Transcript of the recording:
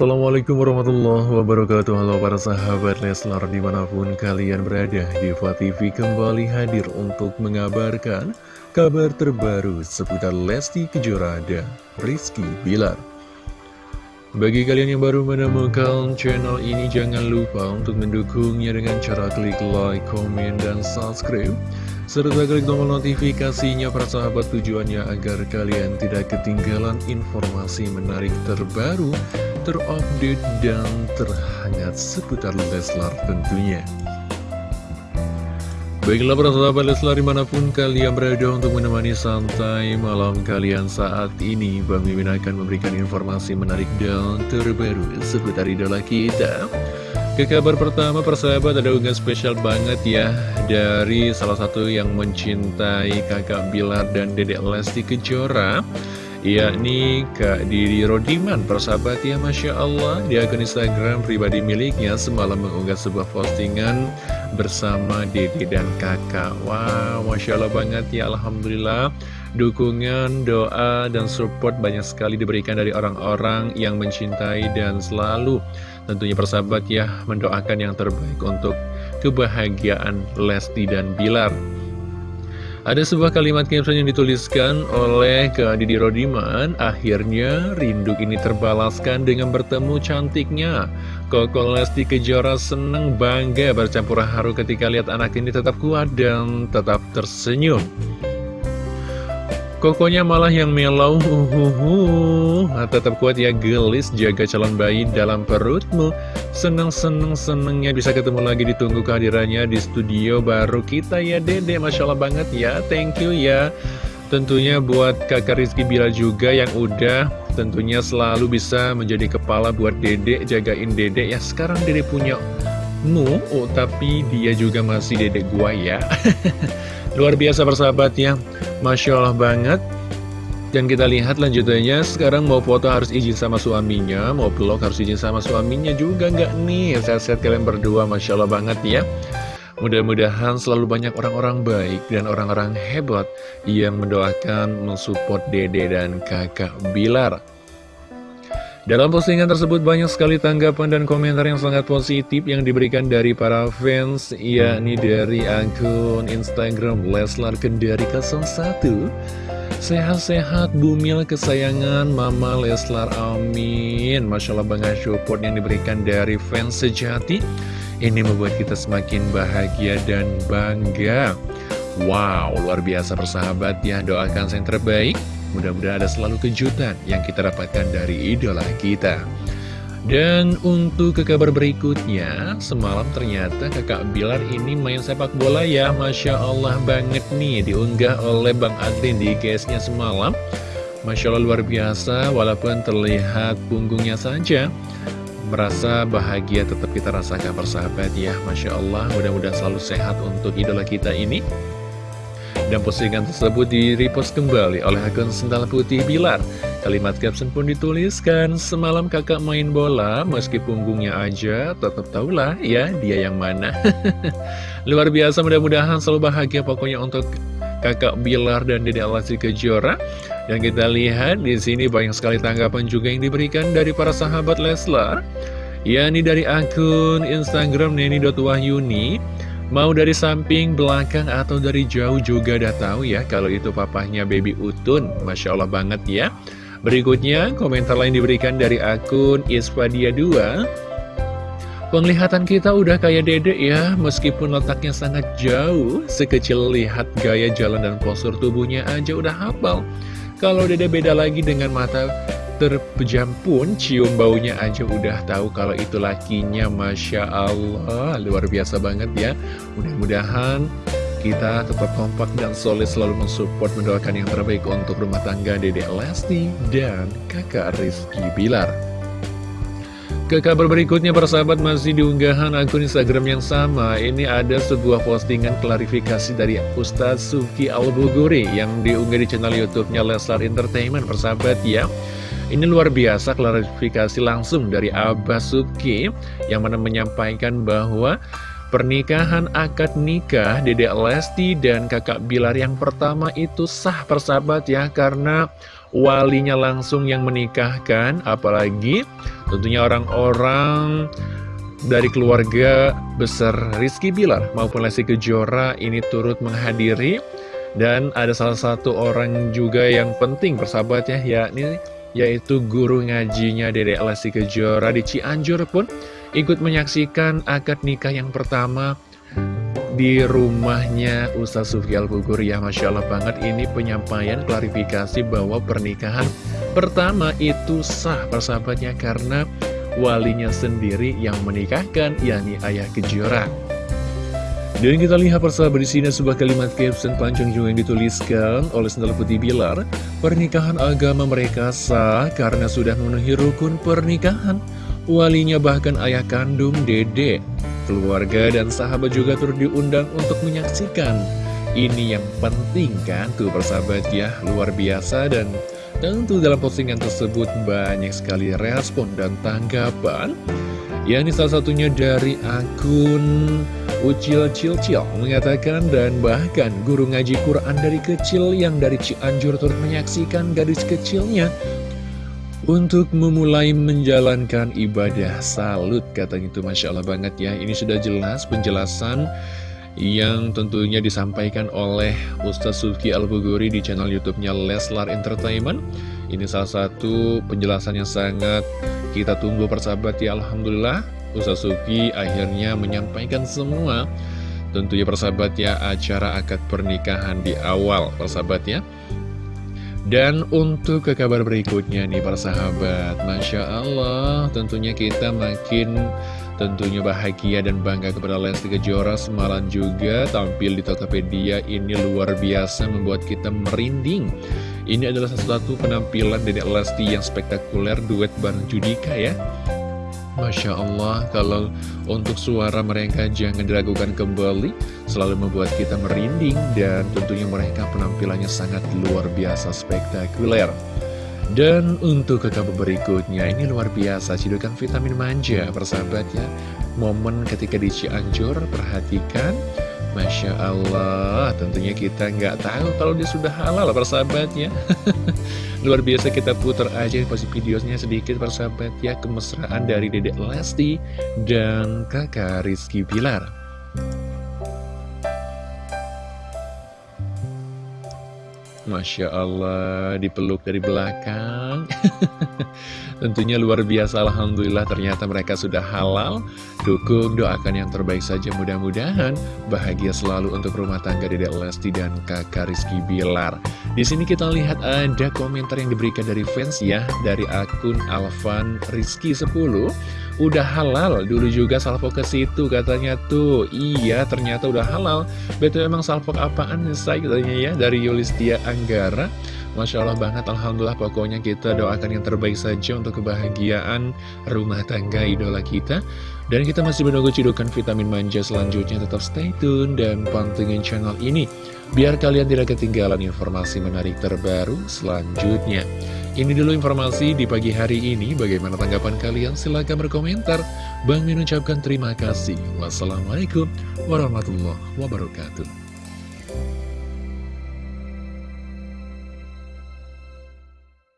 Assalamualaikum warahmatullahi wabarakatuh Halo para sahabat Leslar di mana pun kalian berada Diva TV kembali hadir untuk mengabarkan kabar terbaru seputar Lesti Kejora dan Rizky Bilar bagi kalian yang baru menemukan channel ini, jangan lupa untuk mendukungnya dengan cara klik like, komen, dan subscribe. Serta klik tombol notifikasinya para sahabat tujuannya agar kalian tidak ketinggalan informasi menarik terbaru, terupdate, dan terhangat seputar Leslar tentunya. Baiklah para sahabat Leslar di mana pun kalian berada untuk menemani santai malam kalian saat ini Bang Mimin akan memberikan informasi menarik dan terbaru seputar idola kita Ke kabar pertama persahabat ada unggahan spesial banget ya Dari salah satu yang mencintai kakak Bilar dan dedek Lesti Kejora yakni Kak Didi Rodiman persahabat ya Masya Allah. Di akun Instagram pribadi miliknya semalam mengunggah sebuah postingan bersama Didi dan kakak. Wow Masya Allah banget ya Alhamdulillah. Dukungan, doa, dan support banyak sekali diberikan dari orang-orang yang mencintai dan selalu tentunya persahabat ya mendoakan yang terbaik untuk kebahagiaan Lesti dan Bilar ada sebuah kalimat caption yang dituliskan oleh Kak Didi Rodiman. Akhirnya rindu ini terbalaskan dengan bertemu cantiknya. Koko Lesti Kejora seneng bangga bercampur haru ketika lihat anak ini tetap kuat dan tetap tersenyum Kokonya malah yang melau, uhuhu. Nah, tetap kuat ya gelis, jaga calon bayi dalam perutmu. Seneng-seneng-senengnya bisa ketemu lagi ditunggu kehadirannya di studio baru kita ya dede, Masya Allah banget ya, thank you ya. Tentunya buat kakak Rizky Bila juga yang udah tentunya selalu bisa menjadi kepala buat dedek, jagain dedek ya. Sekarang dedek punya mu, oh, tapi dia juga masih dedek gua ya. Luar biasa persahabat ya Masya Allah banget. Dan kita lihat lanjutannya. Sekarang mau foto harus izin sama suaminya Mau vlog harus izin sama suaminya juga nggak nih? Sehat-sehat kalian berdua Masya Allah banget ya. Mudah-mudahan selalu banyak orang-orang baik dan orang-orang hebat Yang mendoakan mensupport dede dan kakak Bilar dalam postingan tersebut banyak sekali tanggapan dan komentar yang sangat positif yang diberikan dari para fans, yakni dari akun Instagram Leslar Kendari 01. Sehat-sehat bumil kesayangan Mama Leslar, amin. Masya Allah banget support yang diberikan dari fans sejati. Ini membuat kita semakin bahagia dan bangga. Wow, luar biasa persahabat ya, doakan yang terbaik. Mudah-mudahan ada selalu kejutan yang kita dapatkan dari idola kita. Dan untuk ke kabar berikutnya, semalam ternyata kakak Bilar ini main sepak bola ya, Masya Allah banget nih, diunggah oleh Bang Adrin di guysnya semalam. Masya Allah luar biasa, walaupun terlihat punggungnya saja, merasa bahagia tetap kita rasakan persahabat ya, Masya Allah, mudah-mudahan selalu sehat untuk idola kita ini. Dan postingan tersebut di-repost kembali oleh akun Sendal Putih Bilar. Kalimat caption pun dituliskan, semalam kakak main bola, meski punggungnya aja, tetap tahulah ya dia yang mana. Luar biasa, mudah-mudahan selalu bahagia pokoknya untuk kakak Bilar dan Dede Alasi Kejora. Dan kita lihat di sini banyak sekali tanggapan juga yang diberikan dari para sahabat Leslar. Ya, ini dari akun Instagram Neni.wahyuni. Mau dari samping, belakang, atau dari jauh juga udah tahu ya kalau itu papahnya baby Utun. Masya Allah banget ya. Berikutnya, komentar lain diberikan dari akun Ispadia2. Penglihatan kita udah kayak dedek ya, meskipun letaknya sangat jauh, sekecil lihat gaya jalan dan postur tubuhnya aja udah hafal. Kalau dede beda lagi dengan mata terpejam pun cium baunya aja udah tahu kalau itu lakinya Masya Allah. Luar biasa banget ya. Mudah-mudahan kita tetap kompak dan solid selalu mensupport mendoakan yang terbaik untuk rumah tangga Dede Lesti dan kakak Rizky Bilar. Ke kabar berikutnya persahabat masih diunggahan akun Instagram yang sama. Ini ada sebuah postingan klarifikasi dari Ustadz Suki Al-Buguri Yang diunggah di channel Youtubenya Leslar Entertainment persahabat ya ini luar biasa klarifikasi langsung dari Abah Suki yang mana menyampaikan bahwa pernikahan akad nikah Dedek Lesti dan kakak Bilar yang pertama itu sah persahabat ya karena walinya langsung yang menikahkan, apalagi tentunya orang-orang dari keluarga besar Rizky Bilar maupun Lesti Kejora ini turut menghadiri. Dan ada salah satu orang juga yang penting persahabatnya yakni yaitu guru ngajinya Dedek Lesti Kejora di Cianjur pun ikut menyaksikan akad nikah yang pertama di rumahnya Ustaz Sufi Al-Bugur ya Masya Allah banget ini penyampaian klarifikasi bahwa pernikahan pertama itu sah persahabatnya karena walinya sendiri yang menikahkan, yakni ayah kejora. Dan kita lihat persahabat di sini sebuah kalimat caption panjang juga yang dituliskan oleh Sendal Putih Bilar. Pernikahan agama mereka sah karena sudah memenuhi rukun pernikahan. Walinya bahkan ayah kandung dede. Keluarga dan sahabat juga turut diundang untuk menyaksikan. Ini yang penting kan tuh persahabat ya, luar biasa dan Tentu dalam postingan tersebut banyak sekali respon dan tanggapan Yang ini salah satunya dari akun Ucil Cil Cil mengatakan dan bahkan guru ngaji Quran dari kecil yang dari Cianjur turut menyaksikan gadis kecilnya untuk memulai menjalankan ibadah. Salut katanya itu Masya Allah banget ya. Ini sudah jelas penjelasan yang tentunya disampaikan oleh Ustaz Suki Al-Buguri di channel YouTube-nya Leslar Entertainment. Ini salah satu penjelasan yang sangat kita tunggu persahabat ya Alhamdulillah Ustaz Suki akhirnya menyampaikan semua Tentunya persahabat ya acara akad pernikahan di awal persahabat ya dan untuk ke kabar berikutnya nih persahabat Masya Allah tentunya kita makin Tentunya bahagia dan bangga kepada Lesti Kejora semalam juga tampil di Tokopedia ini luar biasa membuat kita merinding. Ini adalah satu penampilan dari Lesti yang spektakuler duet bareng Judika ya. Masya Allah, kalau untuk suara mereka jangan diragukan kembali, selalu membuat kita merinding dan tentunya mereka penampilannya sangat luar biasa spektakuler. Dan untuk ke berikutnya, ini luar biasa, cidukan vitamin manja, persahabat ya. Momen ketika di Cianjur, perhatikan, Masya Allah, tentunya kita nggak tahu kalau dia sudah halal, persahabatnya. luar biasa kita putar aja pasti videonya sedikit, persahabat ya, kemesraan dari Dedek Lesti dan kakak Rizky Bilar. Masya Allah, dipeluk dari belakang. Tentunya luar biasa, Alhamdulillah ternyata mereka sudah halal. Dukung, doakan yang terbaik saja mudah-mudahan. Bahagia selalu untuk rumah tangga Dedek Lesti dan kakak Rizky Bilar. Di sini kita lihat ada komentar yang diberikan dari fans ya, dari akun Alvan Rizky 10 udah halal. Dulu juga salvo ke situ katanya tuh. Iya ternyata udah halal. Betul emang salvo apaan saya katanya ya dari Yulistia Anggara. Masya Allah banget Alhamdulillah pokoknya kita doakan yang terbaik saja untuk kebahagiaan rumah tangga idola kita. Dan kita masih menunggu cidukan vitamin manja selanjutnya. Tetap stay tune dan pantengin channel ini. Biar kalian tidak ketinggalan informasi menarik terbaru selanjutnya ini dulu informasi di pagi hari ini. Bagaimana tanggapan kalian? Silahkan berkomentar. Bang Min ucapkan terima kasih. Wassalamualaikum warahmatullahi wabarakatuh.